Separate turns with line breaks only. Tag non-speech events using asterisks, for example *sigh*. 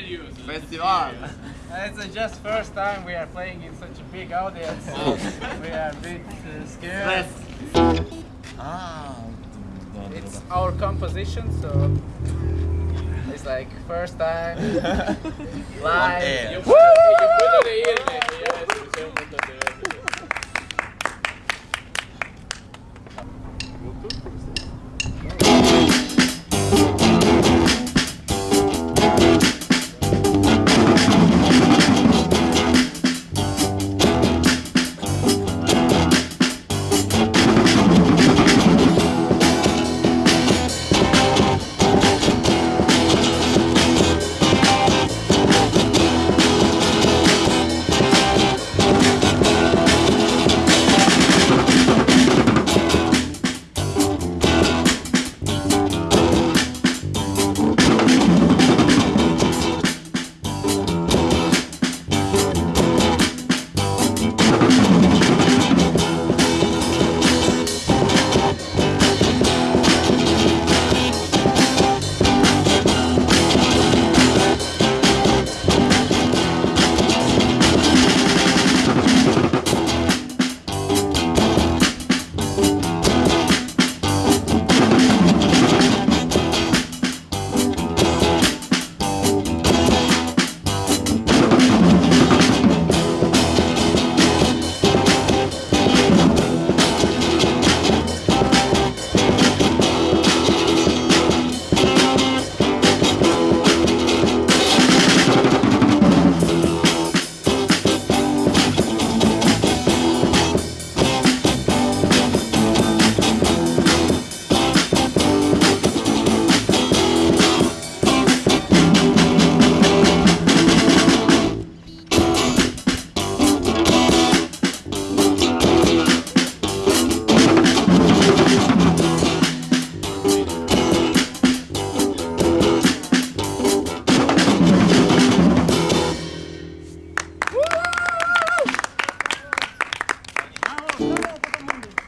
Serious.
Festival.
It's just first time we are playing in such a big audience. Oh. we are a bit uh, scared.
Ah,
It's our composition, so it's like first time *laughs* live.
You put,